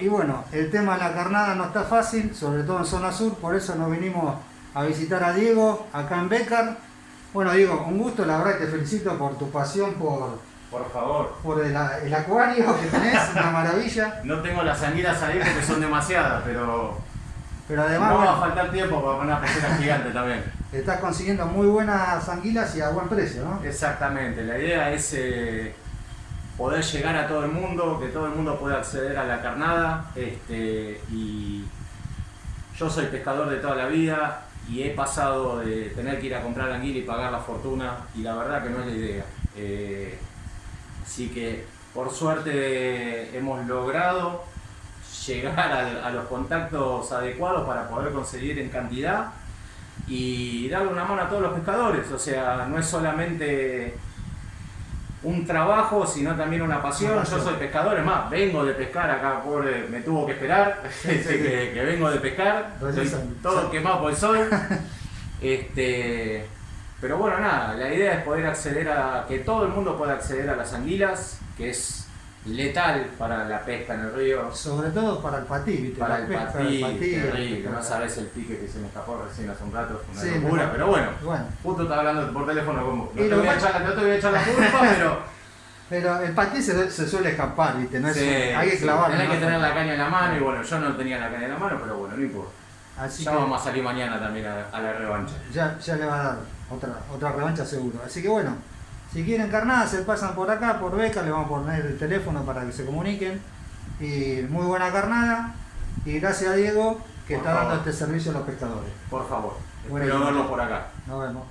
y bueno, el tema de la carnada no está fácil, sobre todo en zona sur, por eso nos vinimos a visitar a Diego acá en Becar. Bueno Diego, un gusto, la verdad te felicito por tu pasión por, por favor. Por el, acuario que tenés, una maravilla. No tengo las anguilas ahí porque son demasiadas, pero. Pero además. No va a faltar tiempo para poner pecera gigante también. Estás consiguiendo muy buenas anguilas y a buen precio, ¿no? Exactamente. La idea es eh, poder llegar a todo el mundo, que todo el mundo pueda acceder a la carnada. Este, y yo soy pescador de toda la vida y he pasado de tener que ir a comprar anguila y pagar la fortuna y la verdad que no es la idea. Eh, así que por suerte hemos logrado llegar a, a, los contactos adecuados para poder conseguir en cantidad y darle una mano a todos los pescadores. O sea, no es solamente un trabajo, sino también una pasión. Yo soy pescador, es más, vengo de pescar acá, pobre, me tuvo que esperar, que, vengo de pescar, todo quemado por el sol. Este, pero bueno, nada, la idea es poder acceder a, que todo el mundo pueda acceder a las anguilas, que es letal para la pesca en el río. Sobre todo para el patí, ¿viste? Para el patí, terrible, no sabes el pique que se me escapó recién hace un rato, una locura, pero bueno, bueno, justo estaba hablando por teléfono con vos. No, te voy, a echar, no te voy a echar la culpa, pero... Pero el patí se, se, suele escapar, ¿viste? No es, hay que clavarlo. Hay que tener la caña en la mano y bueno, yo no tenía la caña en la mano, pero bueno, no importa. Así ya vamos a salir mañana también a, la revancha. Ya, ya le va a dar otra, otra revancha seguro. Así que bueno, si quieren carnada, se pasan por acá, por beca, le vamos a poner el teléfono para que se comuniquen. Y muy buena carnada. Y gracias a Diego que está dando este servicio a los pescadores. Por favor. Espero verlos por acá. Nos vemos.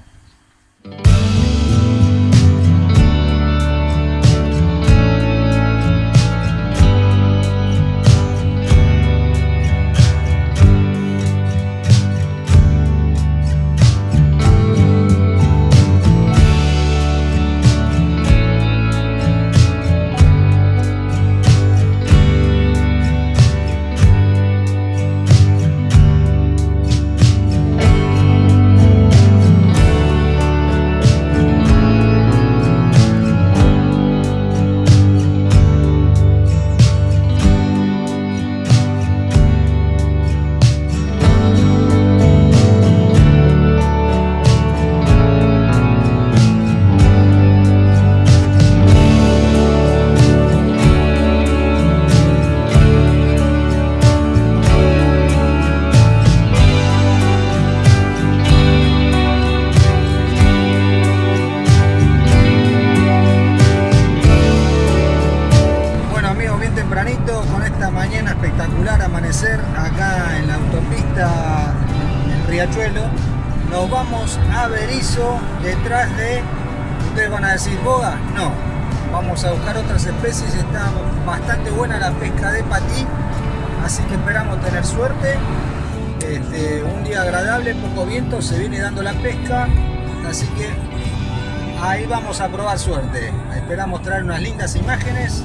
Vamos a Berizo detrás de, ustedes van a decir boga, no, vamos a buscar otras especies, está bastante buena la pesca de patí, así que esperamos tener suerte. Este, un día agradable, poco viento, se viene dando la pesca, así que ahí vamos a probar suerte. Esperamos traer unas lindas imágenes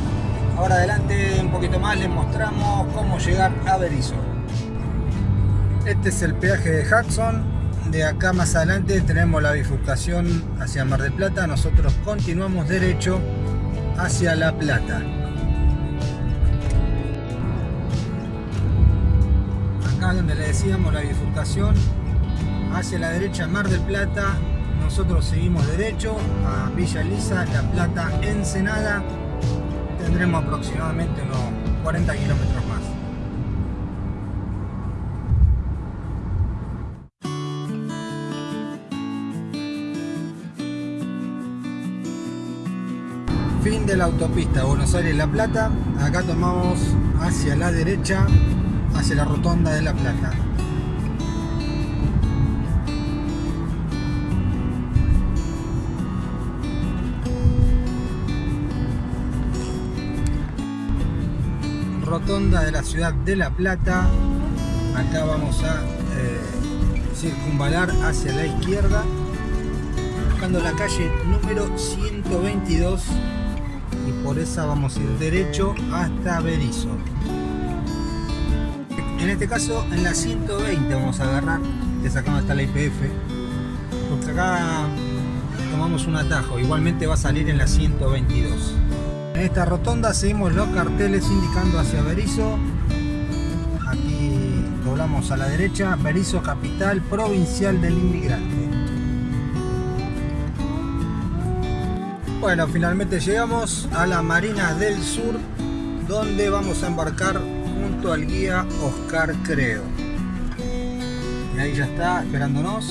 Ahora adelante un poquito más les mostramos cómo llegar a Berizo. Este es el peaje de Hudson. De acá más adelante tenemos la bifurcación hacia Mar del Plata. Nosotros continuamos derecho hacia La Plata. Acá donde le decíamos la bifurcación hacia la derecha Mar del Plata. Nosotros seguimos derecho a Villa Elisa, La Plata, Ensenada tendremos aproximadamente unos 40 kilómetros más. Fin de la autopista Buenos Aires-La Plata. Acá tomamos hacia la derecha, hacia la rotonda de La Plata. rotonda de la ciudad de La Plata. Acá vamos a eh, circunvalar hacia la izquierda, buscando la calle número 122 y por esa vamos a ir derecho hasta Berizo. En este caso en la 120 vamos a agarrar, que es acá donde está la IPF, porque acá tomamos un atajo, igualmente va a salir en la 122. En esta rotonda seguimos los carteles indicando hacia Berizo. Aquí doblamos a la derecha, Berizo capital provincial del inmigrante. Bueno, finalmente llegamos a la Marina del Sur, donde vamos a embarcar junto al guía Oscar Creo. Y ahí ya está esperándonos.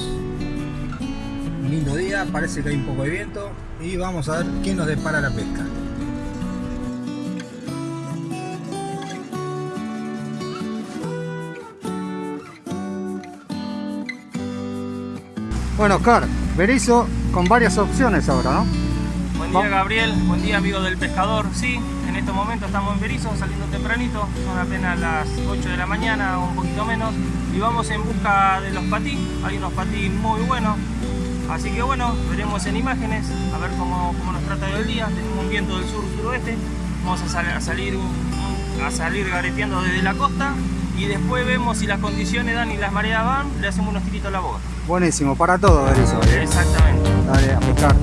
Un lindo día, parece que hay un poco de viento y vamos a ver quién nos depara la pesca. Bueno, Oscar, Berizo con varias opciones ahora, ¿no? Buen día Gabriel, buen día amigo del pescador. Sí, en estos momentos estamos en Berizo, saliendo tempranito, son apenas las 8 de la mañana o un poquito menos y vamos en busca de los patí, hay unos patí muy buenos, así que bueno, veremos en imágenes, a ver cómo, cómo nos trata el día, tenemos un viento del sur-suroeste, vamos a, sal, a, salir, a salir gareteando desde la costa y después vemos si las condiciones dan y las mareas van, le hacemos unos tiritos a la boca. Buenísimo, para todo Berizo. ¿eh? Exactamente. Dale, a pescar.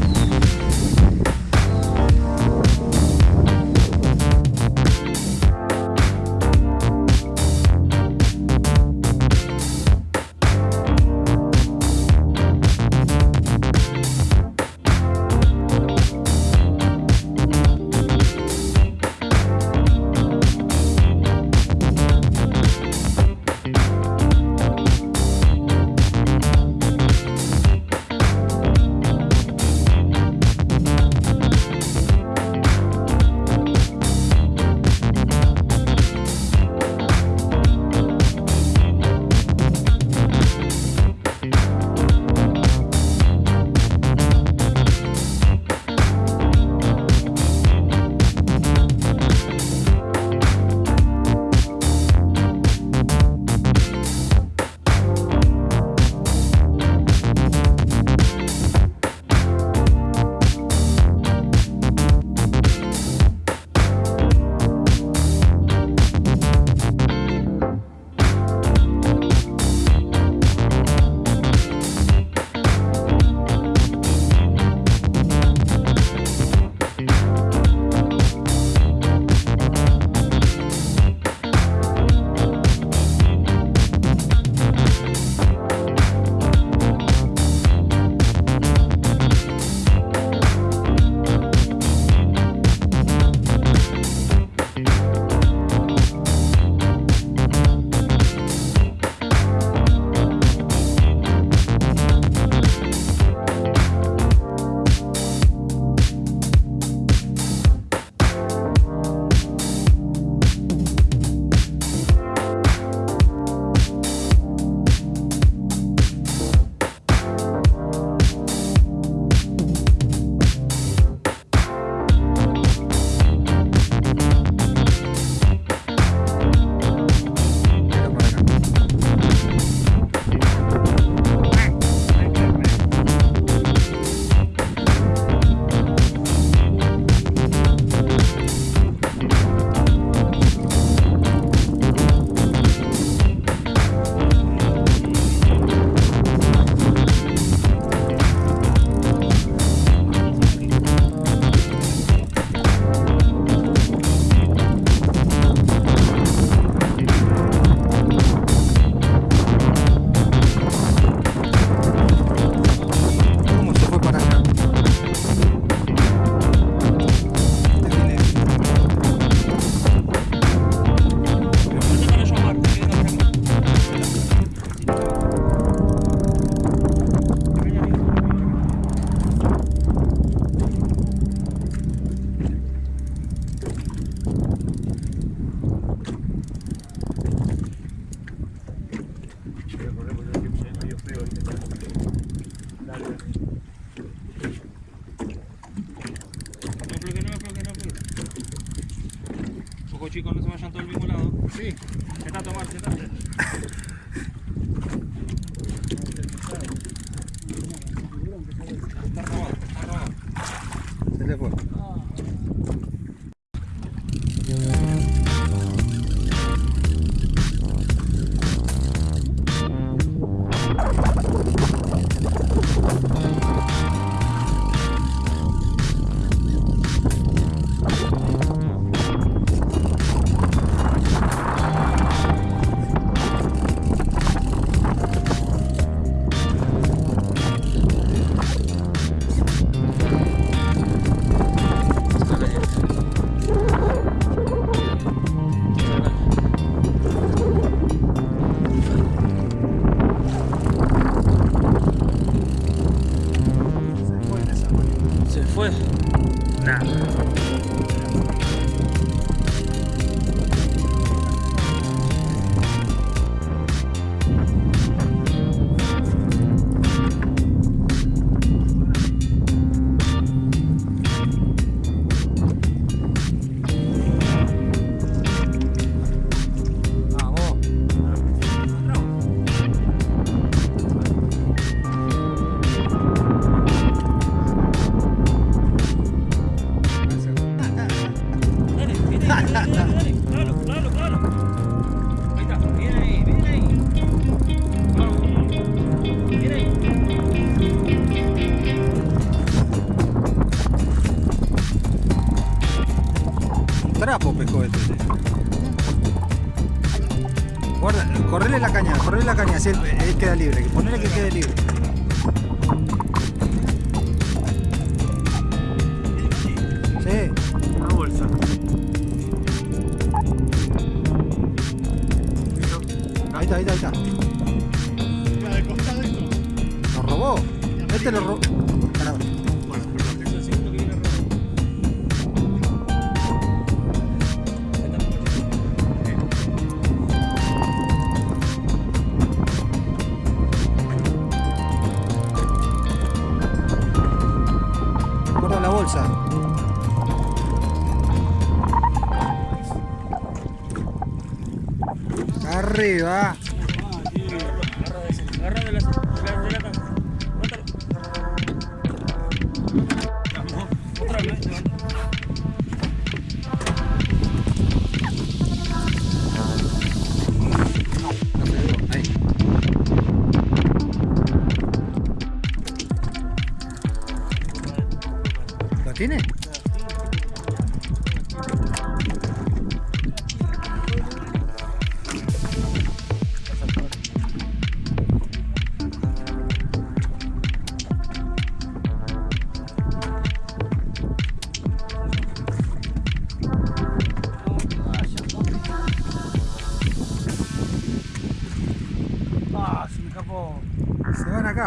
No afloje, no afloje, no afloje. Ojo chicos, no se vayan todos al mismo lado. Sí. Sentate, Omar, sentate. Queda libre, ponele que quede libre. Sí, Una bolsa. ahí está, ahí está, ahí está. Lo robó. Este lo robó. Arriba. Agarra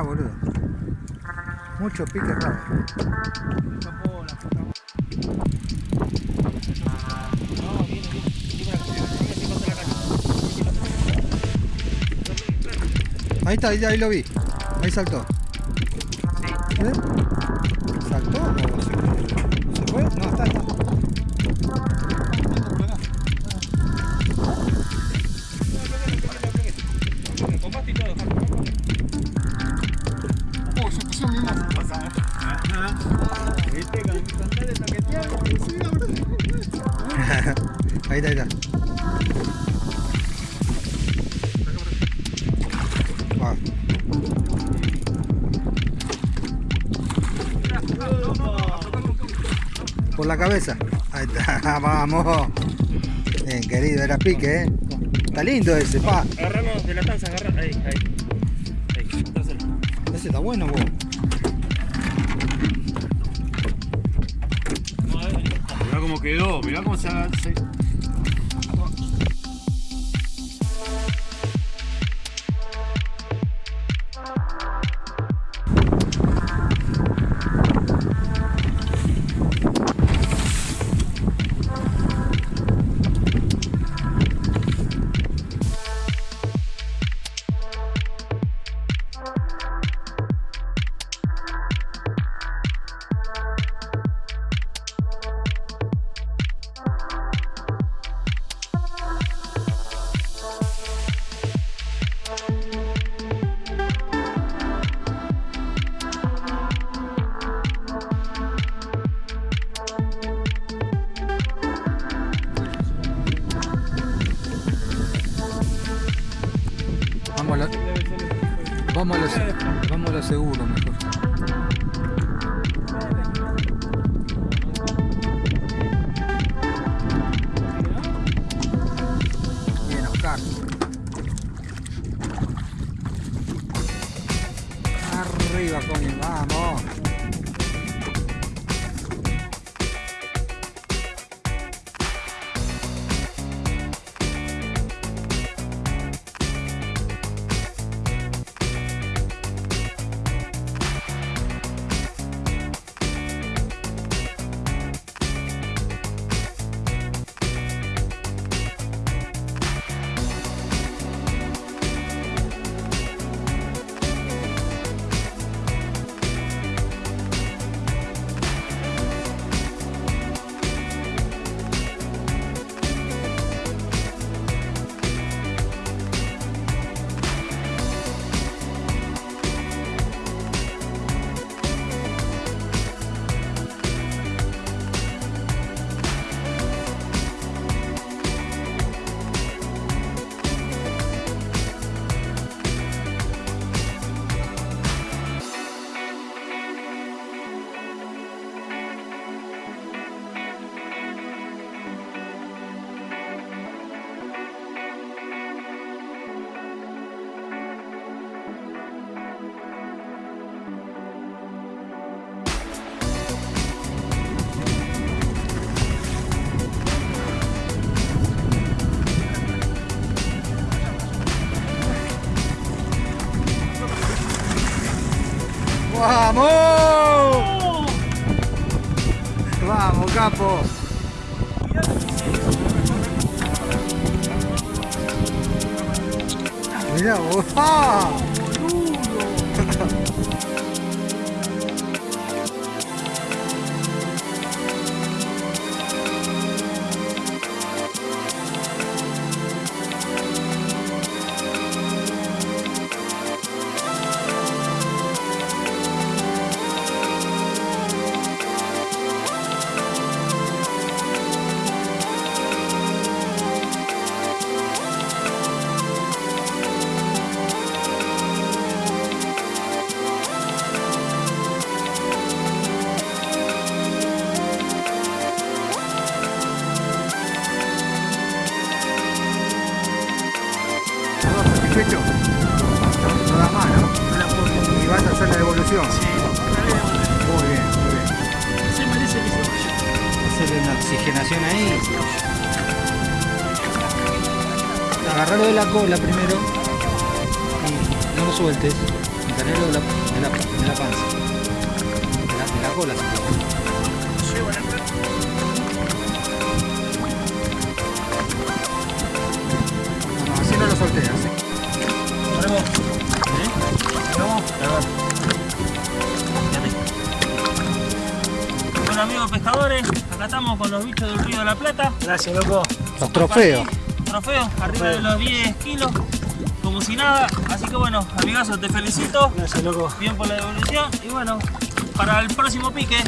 boludo. Mucho pique raro. Ahí está, ahí, ahí lo vi. Ahí saltó. ¿Eh? ¿Saltó Cabeza. Ahí está, vamos. Bien, querido, era pique, ¿eh? Está lindo ese, pa. Agarramos de la tanza, agarra. Ahí, ahí. Ahí. Ese está bueno, vos. Mirá cómo quedó, mirá cómo se, se- Vamos a lo, vamos a seguro mejor. Acá estamos con los bichos del Río de la Plata. Gracias, loco. Los trofeos. Trofeos, arriba de los 10 kilos, como si nada. Así que bueno, amigazo, te felicito. Gracias, loco. Bien por la devolución. Y bueno, para el próximo pique.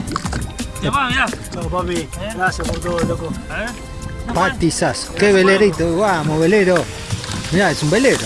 Te va, mirá. Chau, papi. Gracias por todo, loco. A ver. Patizazo. Qué velerito. Vamos, velero. Mirá, es un velero.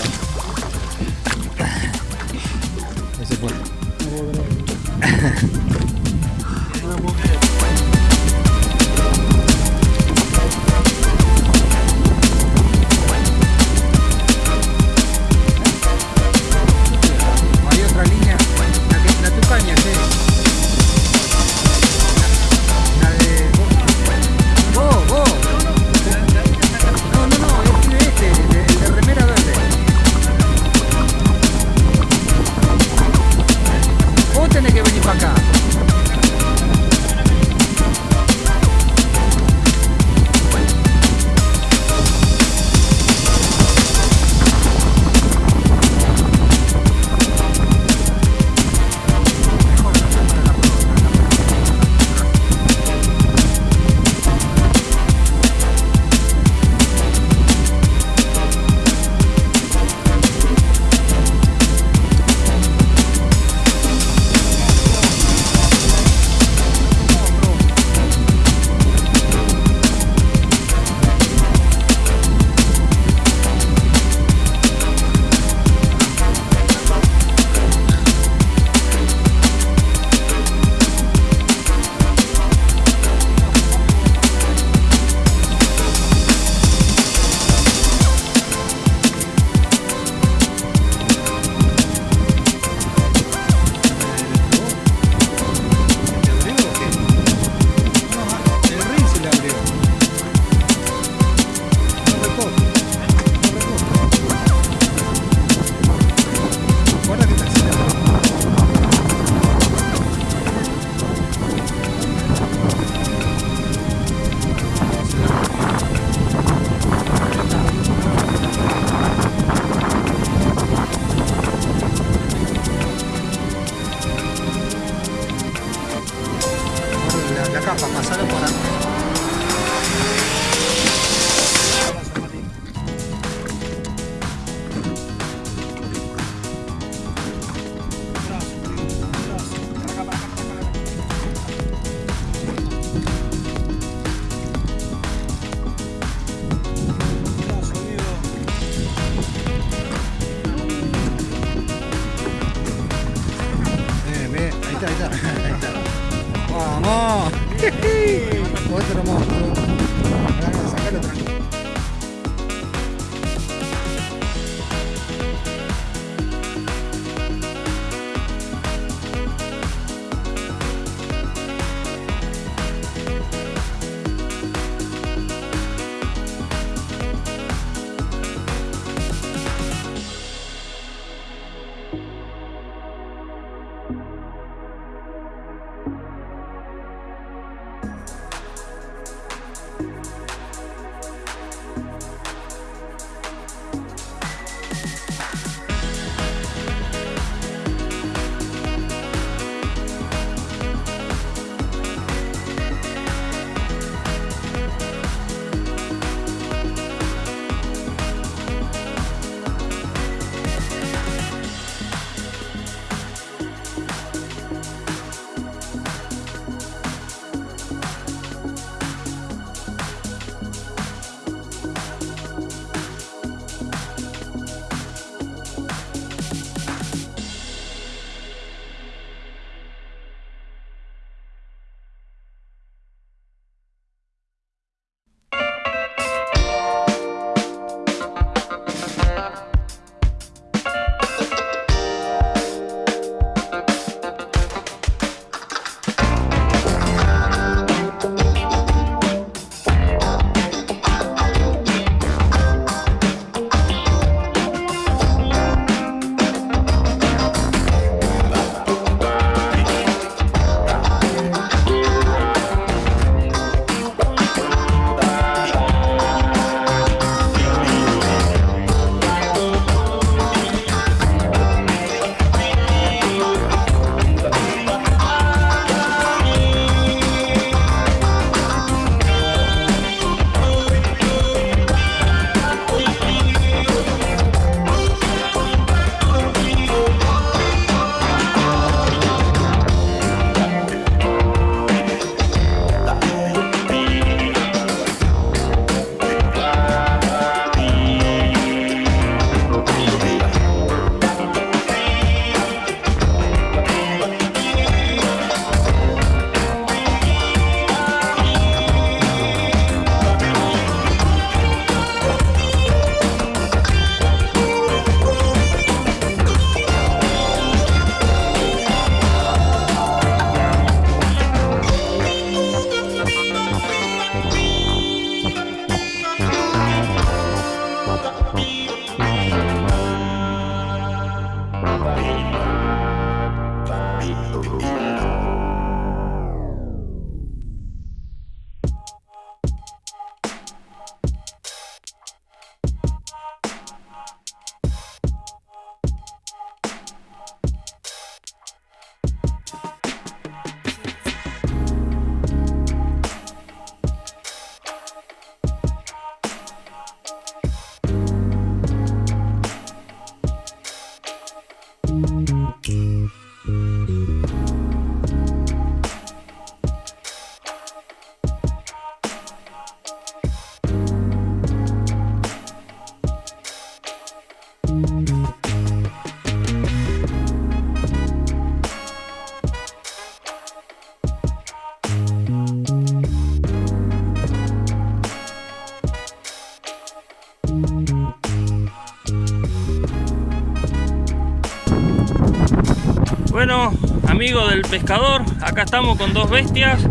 Estamos con dos bestias,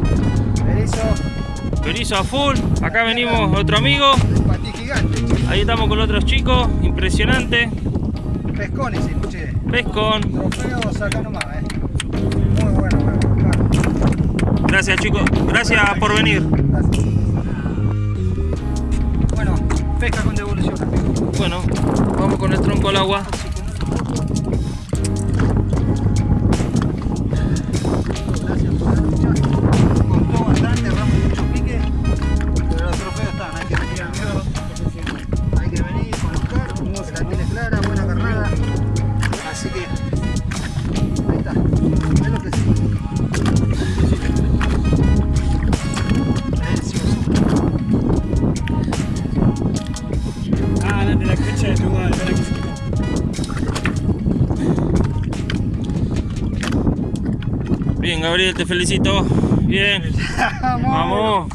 Erizo, Berizo a full, acá venimos otro amigo, ahí estamos con otros chicos, impresionante, Pescones, escuché. pescón, Trofeos acá nomás, eh. Muy bueno, bueno. claro. gracias chicos, gracias por venir. Gracias. Bueno, pesca con devolución. Bueno, vamos con el tronco al agua. Gabriel, te felicito. Bien, vamos.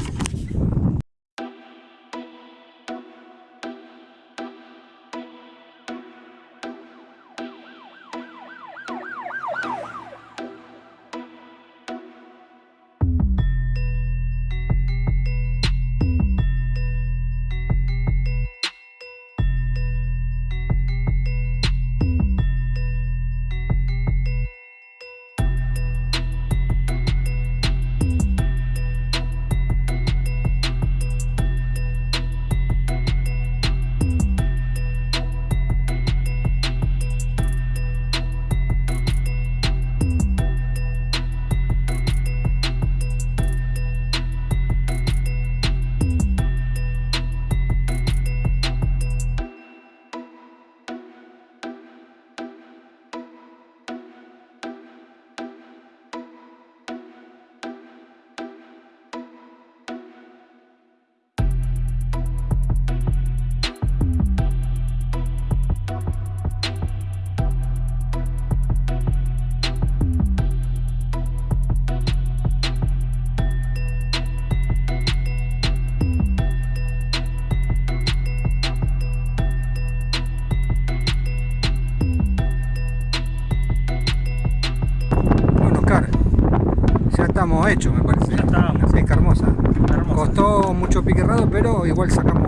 Hechos, me parece. Ya. Una pesca hermosa. Hermosa. Costó mucho pique raro, pero igual sacamos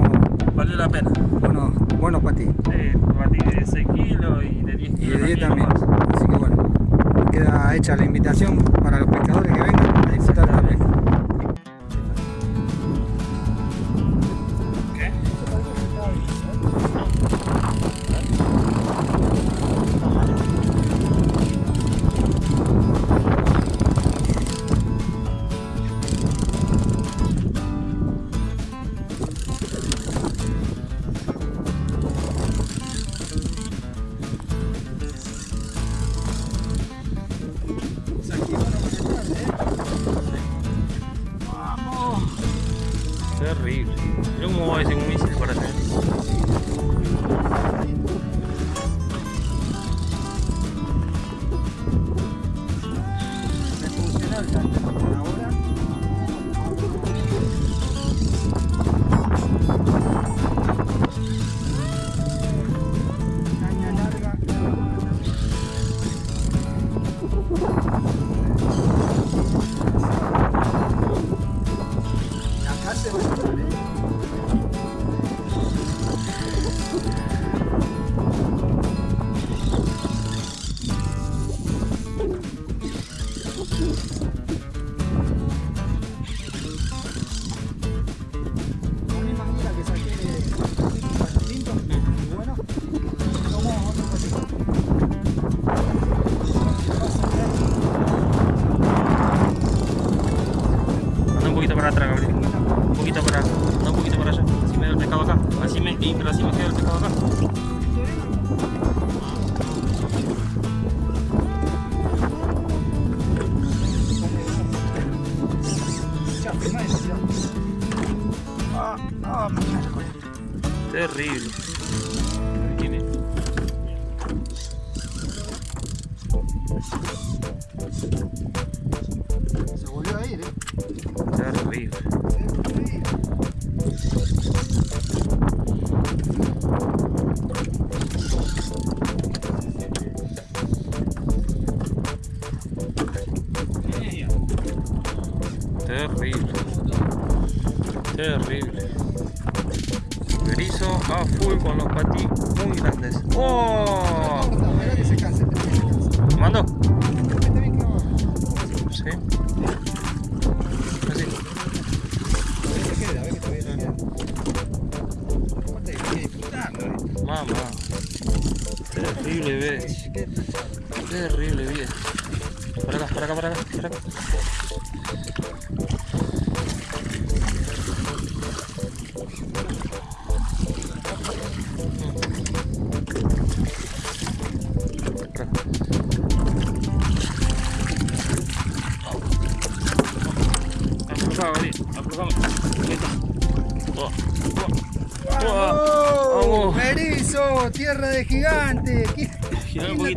Valió la pena. buenos, buenos para ti. Sí, batí de 6 kilos y de 10 Y kilos. de 10 también nomás. Así que bueno, queda hecha la invitación para los pescadores que vengan a disfrutar de la pesca.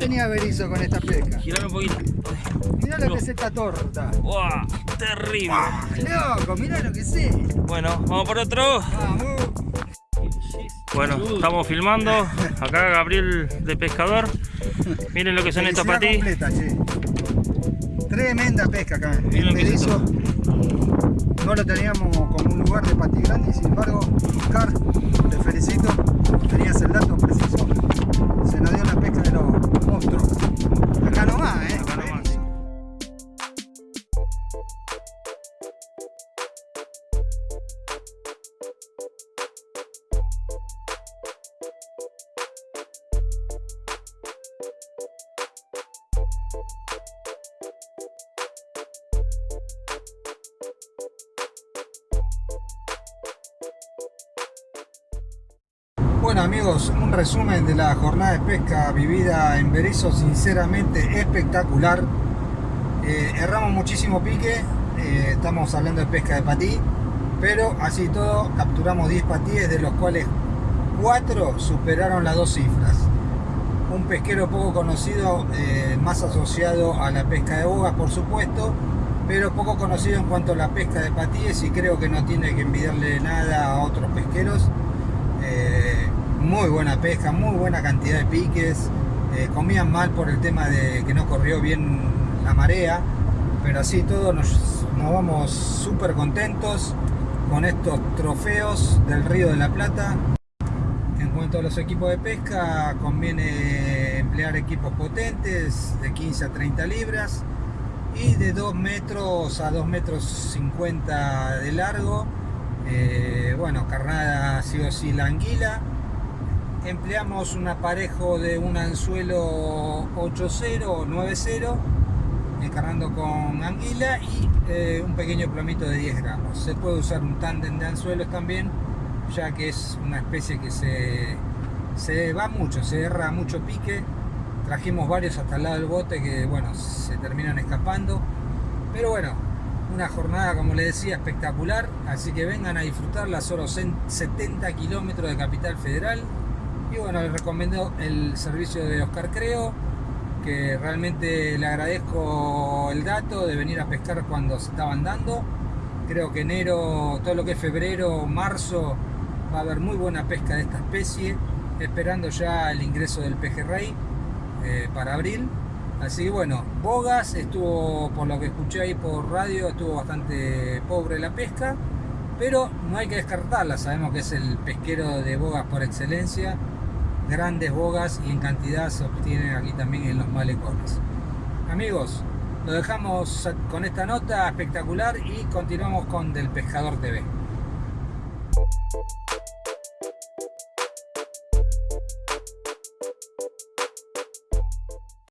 Tenía berizo con esta pesca? Girame un poquito. Mirá lo que es esta torta. ¡Wow! Terrible. ¡Loco! Mirá lo que sé. Bueno, vamos por otro. Vamos. Bueno, estamos filmando. Acá Gabriel de pescador. Miren lo que son estos completa, che. Tremenda pesca acá. Miren lo que es berizo no lo teníamos como un lugar de patí grande sin embargo, Oscar, te felicito. Tenías el dato de la jornada de pesca vivida en Berizo, sinceramente espectacular. Eh, erramos muchísimo pique, eh, estamos hablando de pesca de patí, pero así todo capturamos 10 patíes, de los cuales 4 superaron las dos cifras. Un pesquero poco conocido, eh, más asociado a la pesca de bogas por supuesto, pero poco conocido en cuanto a la pesca de patíes y creo que no tiene que envidiarle nada a otros pesqueros. Eh, muy buena pesca, muy buena cantidad de piques. Eh, comían mal por el tema de que no corrió bien la marea, pero así todo nos, nos vamos súper contentos con estos trofeos del Río de la Plata. En cuanto a los equipos de pesca, conviene emplear equipos potentes de 15 a 30 libras y de 2 metros a 2 metros 50 de largo. Eh, bueno, carnada sí o sí la anguila. Empleamos un aparejo de un anzuelo 8.0 o 9.0, encarnando con anguila y eh, un pequeño plomito de 10 gramos. Se puede usar un tándem de anzuelos también, ya que es una especie que se, se va mucho, se erra mucho pique. Trajimos varios hasta el lado del bote que, bueno, se terminan escapando. Pero bueno, una jornada, como les decía, espectacular. Así que vengan a disfrutarla, solo 70 kilómetros de Capital Federal. Y bueno, les recomiendo el servicio de Oscar Creo, que realmente le agradezco el dato de venir a pescar cuando se estaban dando. Creo que enero, todo lo que es febrero, marzo, va a haber muy buena pesca de esta especie, esperando ya el ingreso del pejerrey eh, para abril. Así que bueno, Bogas estuvo, por lo que escuché ahí por radio, estuvo bastante pobre la pesca, pero no hay que descartarla, sabemos que es el pesquero de bogas por excelencia, grandes bogas y en cantidad se obtienen aquí también en los malecones. Amigos, lo dejamos con esta nota espectacular y continuamos con Del Pescador TV.